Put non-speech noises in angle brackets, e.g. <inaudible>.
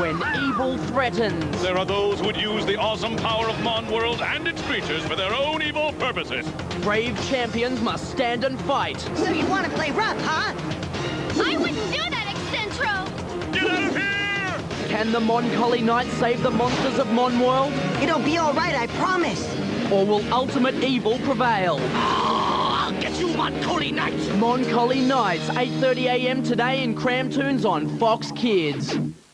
when evil threatens. There are those who would use the awesome power of Mon World and its creatures for their own evil purposes. Brave champions must stand and fight. So you want to play rough, huh? I wouldn't do that, Eccentro! Get out of here! Can the Mon Colle Knight save the monsters of Mon World? It'll be all right, I promise. Or will ultimate evil prevail? <gasps> I'll get you, Mon Colle Knight! 8.30am today in Cramtoons on Fox Kids.